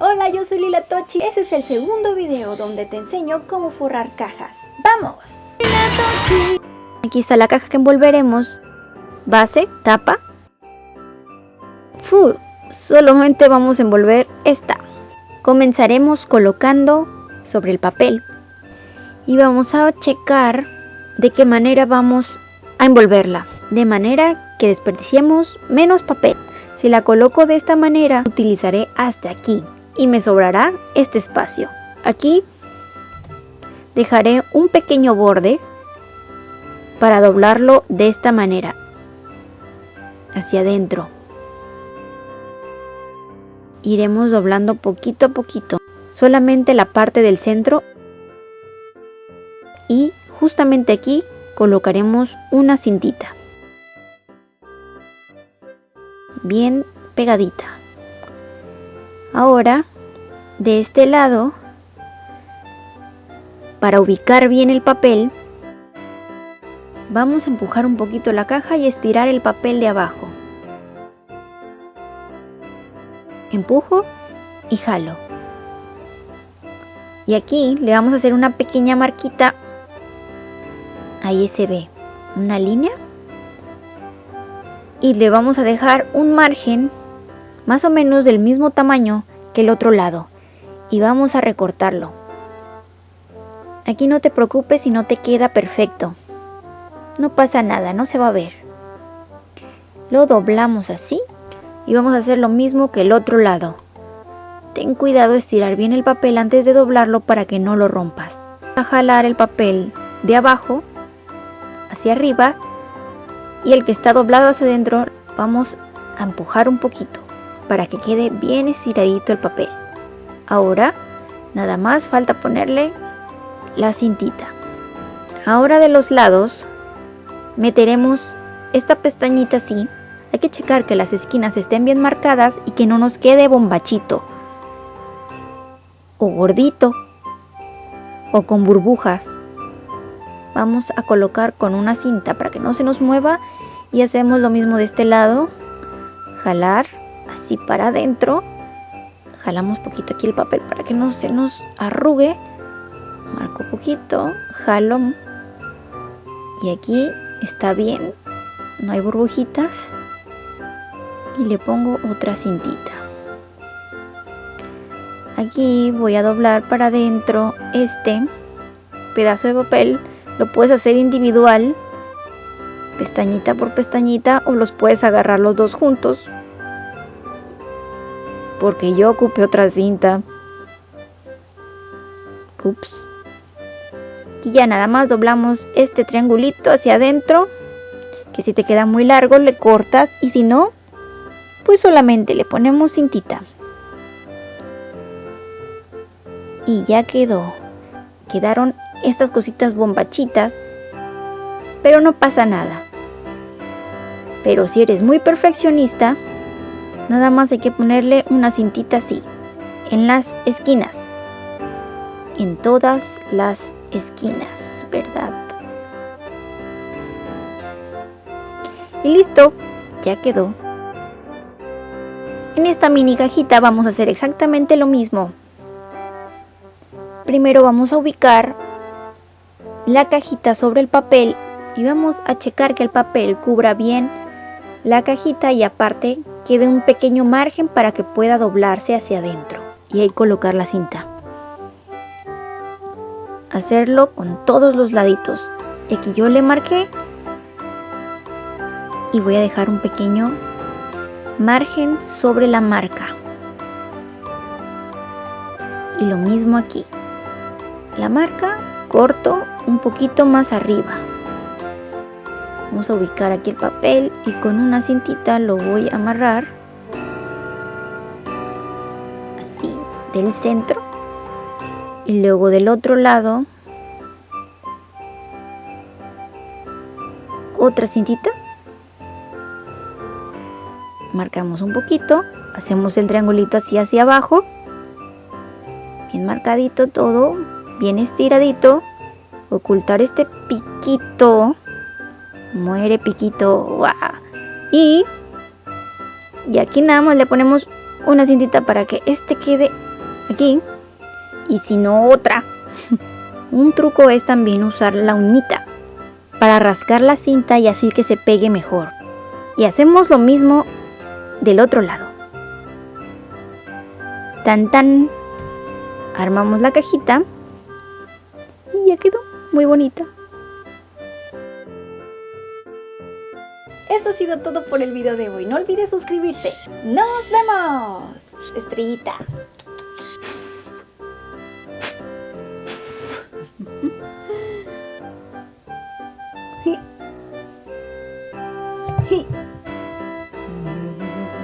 Hola, yo soy Lila Tochi. Ese es el segundo video donde te enseño cómo forrar cajas. ¡Vamos! Aquí está la caja que envolveremos. Base, tapa. Fu, solamente vamos a envolver esta. Comenzaremos colocando sobre el papel. Y vamos a checar de qué manera vamos a envolverla. De manera que desperdiciemos menos papel. Si la coloco de esta manera, utilizaré hasta aquí y me sobrará este espacio. Aquí dejaré un pequeño borde para doblarlo de esta manera, hacia adentro. Iremos doblando poquito a poquito, solamente la parte del centro y justamente aquí colocaremos una cintita. Bien pegadita. Ahora, de este lado, para ubicar bien el papel, vamos a empujar un poquito la caja y estirar el papel de abajo. Empujo y jalo. Y aquí le vamos a hacer una pequeña marquita. Ahí se ve una línea. Y le vamos a dejar un margen más o menos del mismo tamaño que el otro lado y vamos a recortarlo. Aquí no te preocupes si no te queda perfecto. No pasa nada, no se va a ver. Lo doblamos así y vamos a hacer lo mismo que el otro lado. Ten cuidado de estirar bien el papel antes de doblarlo para que no lo rompas. A jalar el papel de abajo hacia arriba y el que está doblado hacia adentro vamos a empujar un poquito para que quede bien estiradito el papel. Ahora nada más falta ponerle la cintita. Ahora de los lados meteremos esta pestañita así. Hay que checar que las esquinas estén bien marcadas y que no nos quede bombachito o gordito o con burbujas. Vamos a colocar con una cinta para que no se nos mueva y hacemos lo mismo de este lado. Jalar así para adentro. Jalamos poquito aquí el papel para que no se nos arrugue. Marco poquito, jalo. Y aquí está bien, no hay burbujitas. Y le pongo otra cintita. Aquí voy a doblar para adentro este pedazo de papel. Lo puedes hacer individual, pestañita por pestañita, o los puedes agarrar los dos juntos porque yo ocupé otra cinta. Ups. Y ya nada más doblamos este triangulito hacia adentro. Que si te queda muy largo le cortas y si no, pues solamente le ponemos cintita. Y ya quedó. Quedaron estas cositas bombachitas. Pero no pasa nada. Pero si eres muy perfeccionista, Nada más hay que ponerle una cintita así, en las esquinas. En todas las esquinas, ¿verdad? Y listo, ya quedó. En esta mini cajita vamos a hacer exactamente lo mismo. Primero vamos a ubicar la cajita sobre el papel y vamos a checar que el papel cubra bien la cajita y aparte quede un pequeño margen para que pueda doblarse hacia adentro y ahí colocar la cinta. Hacerlo con todos los laditos. Y aquí yo le marqué y voy a dejar un pequeño margen sobre la marca. Y lo mismo aquí. La marca corto un poquito más arriba. Vamos a ubicar aquí el papel y con una cintita lo voy a amarrar así del centro. Y luego del otro lado otra cintita. Marcamos un poquito hacemos el triangulito así hacia abajo. Bien marcadito todo bien estiradito. Ocultar este piquito Muere piquito. Y, y aquí nada más le ponemos una cintita para que este quede aquí y si no otra. Un truco es también usar la uñita para rascar la cinta y así que se pegue mejor. Y hacemos lo mismo del otro lado. Tan tan. Armamos la cajita y ya quedó muy bonita. Esto ha sido todo por el video de hoy. No olvides suscribirte. ¡Nos vemos! Estrellita.